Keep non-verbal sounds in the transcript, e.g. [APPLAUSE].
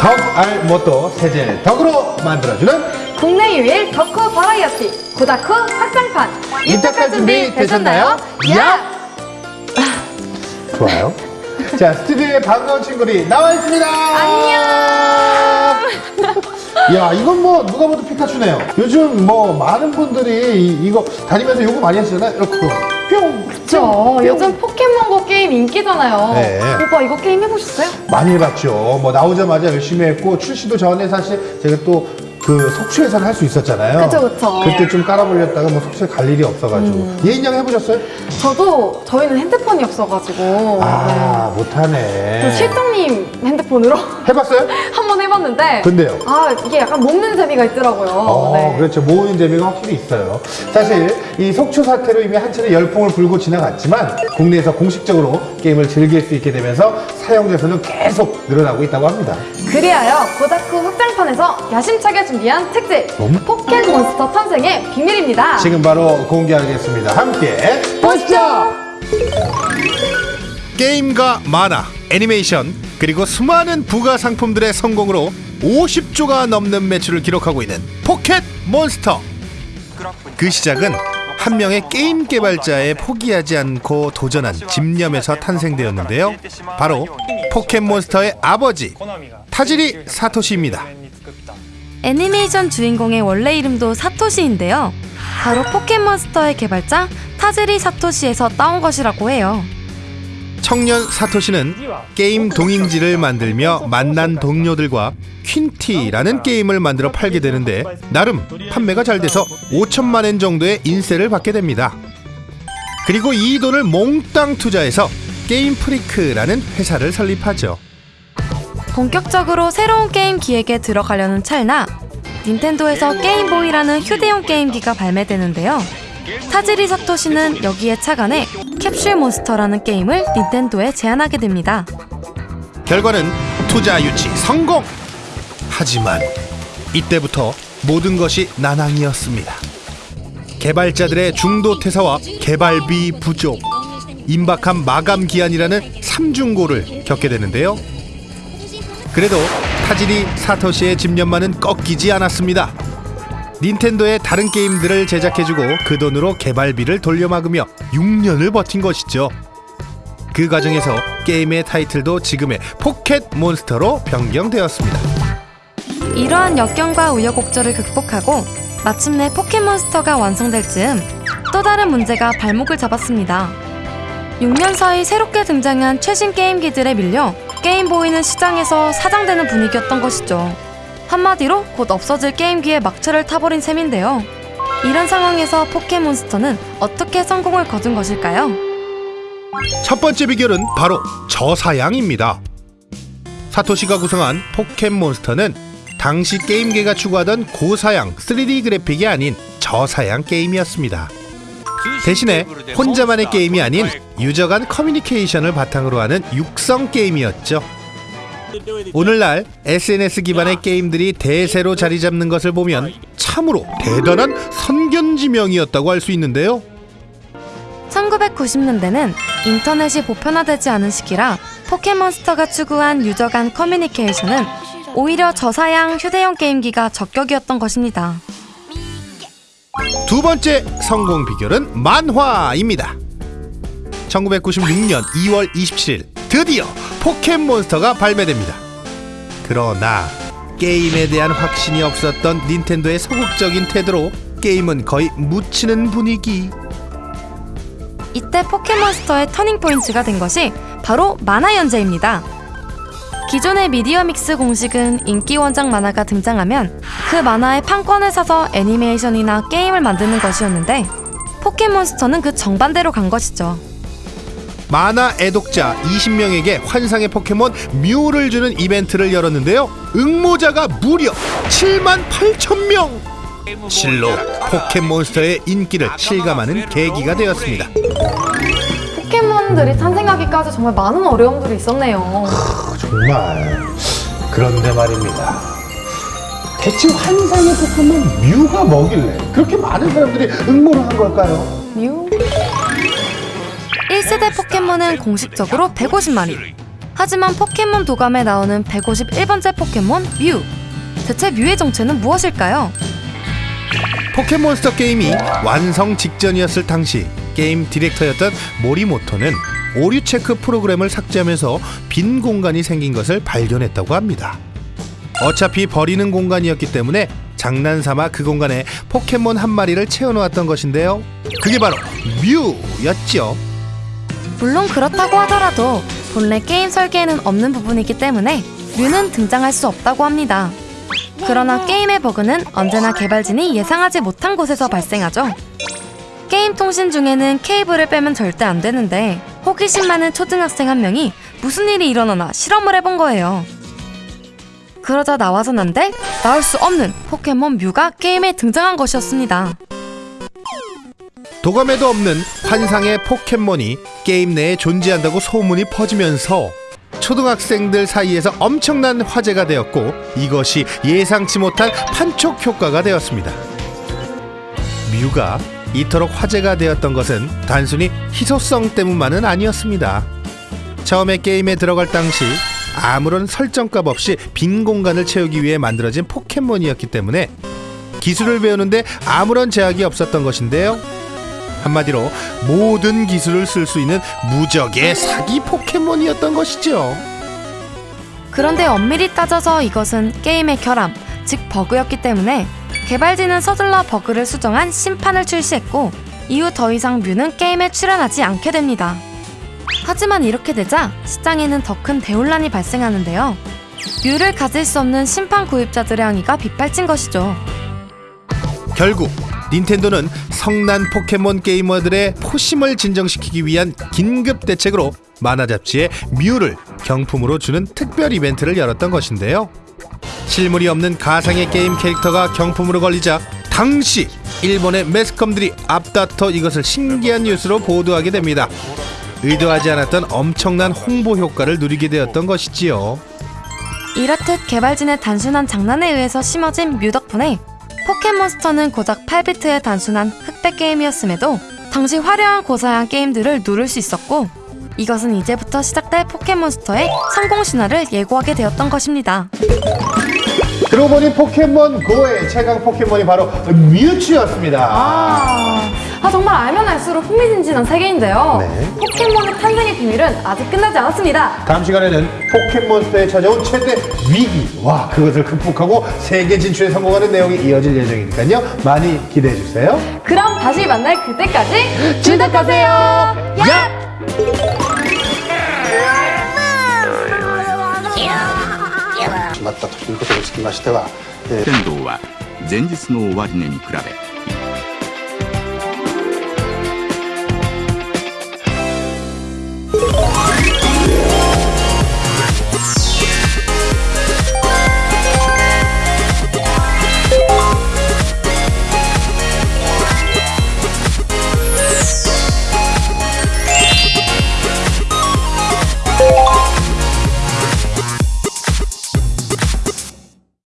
덕알못도 세젤덕으로 만들어주는 국내 유일 덕후 버라이어티 고다쿠 확장판 입덕할 준비 되셨나요? 야! 좋아요. 자, 스튜디오에 반가운 친구들이 나와 있습니다. 안녕. 야, 이건 뭐 누가 봐도 피카츄네요. 요즘 뭐 많은 분들이 이, 이거 다니면서 요거 많이 하시잖아요. 이렇게 뿅. 그쵸 뿅. 요즘 포켓몬고 게임 인기잖아요 네. 오빠 이거 게임 해보셨어요? 많이 해봤죠. 뭐 나오자마자 열심히 했고 출시도 전에 사실 제가 또 그 속초에서는 할 수 있었잖아요. 그쵸, 그쵸. 그때 좀 깔아보렸다가 뭐 속초에 갈 일이 없어가지고 음. 예인양 해보셨어요? 저도 저희는 핸드폰이 없어가지고 아 네. 못하네. 그 실장님 핸드폰으로 해봤어요? [LAUGHS] 한 번 해봤는데 근데요? 아 이게 약간 먹는 재미가 있더라고요 어, 네. 그렇죠. 모으는 재미가 확실히 있어요. 사실 이 속초 사태로 이미 한층의 열풍을 불고 지나갔지만 국내에서 공식적으로 게임을 즐길 수 있게 되면서 사용자 수는 계속 늘어나고 있다고 합니다. 그리하여 고다쿠 확장판에서 야심차게 준비한 특집 음? 포켓몬스터 탄생의 비밀입니다 지금 바로 공개하겠습니다. 함께 보시죠. 게임과 만화, 애니메이션 그리고 수많은 부가 상품들의 성공으로 50조가 넘는 매출을 기록하고 있는 포켓 몬스터. 그 시작은 한 명의 게임 개발자의 포기하지 않고 도전한 집념에서 탄생되었는데요. 바로 포켓몬스터의 아버지 타지리 사토시입니다. 애니메이션 주인공의 원래 이름도 사토시인데요. 바로 포켓몬스터의 개발자 타지리 사토시에서 따온 것이라고 해요. 청년 사토시는 게임 동인지를 만들며 만난 동료들과 퀸티라는 게임을 만들어 팔게 되는데 나름 판매가 잘 돼서 5천만 엔 정도의 인세를 받게 됩니다. 그리고 이 돈을 몽땅 투자해서 게임 프리크라는 회사를 설립하죠. 본격적으로 새로운 게임 기획에 들어가려는 찰나 닌텐도에서 게임보이라는 휴대용 게임기가 발매되는데요. 타지리 사토시는 여기에 착안해 캡슐 몬스터라는 게임을 닌텐도에 제안하게 됩니다. 결과는 투자 유치 성공! 하지만 이때부터 모든 것이 난항이었습니다. 개발자들의 중도 퇴사와 개발비 부족, 임박한 마감 기한이라는 삼중고를 겪게 되는데요. 그래도 타지리 사토시의 집념만은 꺾이지 않았습니다. 닌텐도의 다른 게임들을 제작해주고 그 돈으로 개발비를 돌려막으며 6년을 버틴 것이죠. 그 과정에서 게임의 타이틀도 지금의 포켓 몬스터로 변경되었습니다. 이러한 역경과 우여곡절을 극복하고 마침내 포켓몬스터가 완성될 즈음 또 다른 문제가 발목을 잡았습니다. 6년 사이 새롭게 등장한 최신 게임기들에 밀려 게임보이는 시장에서 사장되는 분위기였던 것이죠. 한마디로 곧 없어질 게임기의 막차를 타버린 셈인데요. 이런 상황에서 포켓몬스터는 어떻게 성공을 거둔 것일까요? 첫 번째 비결은 바로 저사양입니다. 사토시가 구성한 포켓몬스터는 당시 게임계가 추구하던 고사양 3D 그래픽이 아닌 저사양 게임이었습니다. 대신에 혼자만의 게임이 아닌 유저 간 커뮤니케이션을 바탕으로 하는 육성 게임이었죠. 오늘날 SNS 기반의 게임들이 대세로 자리 잡는 것을 보면 참으로 대단한 선견지명이었다고 할 수 있는데요. 1990년대는 인터넷이 보편화되지 않은 시기라 포켓몬스터가 추구한 유저 간 커뮤니케이션은 오히려 저사양 휴대용 게임기가 적격이었던 것입니다. 두 번째 성공 비결은 만화입니다. 1996년 2월 27일 드디어 포켓몬스터가 발매됩니다. 그러나 게임에 대한 확신이 없었던 닌텐도의 소극적인 태도로 게임은 거의 묻히는 분위기. 이때 포켓몬스터의 터닝 포인트가 된 것이 바로 만화 연재입니다. 기존의 미디어 믹스 공식은 인기 원작 만화가 등장하면 그 만화의 판권을 사서 애니메이션이나 게임을 만드는 것이었는데 포켓몬스터는 그 정반대로 간 것이죠. 만화 애독자 20명에게 환상의 포켓몬 뮤를 주는 이벤트를 열었는데요. 응모자가 무려 7만 8천 명. 실로 포켓몬스터의 인기를 실감하는 계기가 되었습니다. 포켓몬들이 탄생하기까지 정말 많은 어려움들이 있었네요 정말 그런데 말입니다. 대체 환상의 포켓몬 뮤가 뭐길래 그렇게 많은 사람들이 응모를 한 걸까요? 뮤? 1세대 포켓몬은 공식적으로 150마리. 하지만 포켓몬 도감에 나오는 151번째 포켓몬 뮤. 대체 뮤의 정체는 무엇일까요? 포켓몬스터 게임이 완성 직전이었을 당시 게임 디렉터였던 모리모토는 오류 체크 프로그램을 삭제하면서 빈 공간이 생긴 것을 발견했다고 합니다. 어차피 버리는 공간이었기 때문에 장난삼아 그 공간에 포켓몬 한 마리를 채워놓았던 것인데요. 그게 바로 뮤였죠. 물론 그렇다고 하더라도 본래 게임 설계에는 없는 부분이기 때문에 뮤는 등장할 수 없다고 합니다. 그러나 게임의 버그는 언제나 개발진이 예상하지 못한 곳에서 발생하죠. 게임 통신 중에는 케이블을 빼면 절대 안 되는데 호기심 많은 초등학생 한 명이 무슨 일이 일어나나 실험을 해본 거예요. 그러자 나와서 난데 나올 수 없는 포켓몬 뮤가 게임에 등장한 것이었습니다. 도감에도 없는 환상의 포켓몬이 게임 내에 존재한다고 소문이 퍼지면서 초등학생들 사이에서 엄청난 화제가 되었고 이것이 예상치 못한 판촉 효과가 되었습니다. 뮤가 이토록 화제가 되었던 것은 단순히 희소성 때문만은 아니었습니다. 처음에 게임에 들어갈 당시 아무런 설정값 없이 빈 공간을 채우기 위해 만들어진 포켓몬이었기 때문에 기술을 배우는데 아무런 제약이 없었던 것인데요. 한마디로 모든 기술을 쓸 수 있는 무적의 사기 포켓몬이었던 것이죠. 그런데 엄밀히 따져서 이것은 게임의 결함, 즉 버그였기 때문에 개발진은 서둘러 버그를 수정한 심판을 출시했고 이후 더 이상 뮤는 게임에 출연하지 않게 됩니다. 하지만 이렇게 되자 시장에는 더 큰 대혼란이 발생하는데요. 뮤를 가질 수 없는 심판 구입자들의 항의가 빗발친 것이죠. 결국 닌텐도는 성난 포켓몬 게이머들의 포심을 진정시키기 위한 긴급 대책으로 만화 잡지에 뮤를 경품으로 주는 특별 이벤트를 열었던 것인데요. 실물이 없는 가상의 게임 캐릭터가 경품으로 걸리자 당시 일본의 매스컴들이 앞다퉈 이것을 신기한 뉴스로 보도하게 됩니다. 의도하지 않았던 엄청난 홍보 효과를 누리게 되었던 것이지요. 이렇듯 개발진의 단순한 장난에 의해서 심어진 뮤 덕분에 포켓몬스터는 고작 8비트의 단순한 흑백 게임이었음에도 당시 화려한 고사양 게임들을 누를 수 있었고 이것은 이제부터 시작될 포켓몬스터의 성공 신화를 예고하게 되었던 것입니다. 그러고 보니 포켓몬 고의 최강 포켓몬이 바로 뮤츠였습니다. 아, 아, 정말 알면 알수록 흥미진진한 세계인데요. 네. 포켓몬의 탄생의 비밀은 아직 끝나지 않았습니다. 다음 시간에는 포켓몬스터에 찾아온 최대 위기 와 그것을 극복하고 세계 진출에 성공하는 내용이 이어질 예정이니까요 많이 기대해 주세요. 그럼 다시 만날 그때까지 주덕하세요. 야! 決まったということにつきましては、えー天道は前日の終値に比べ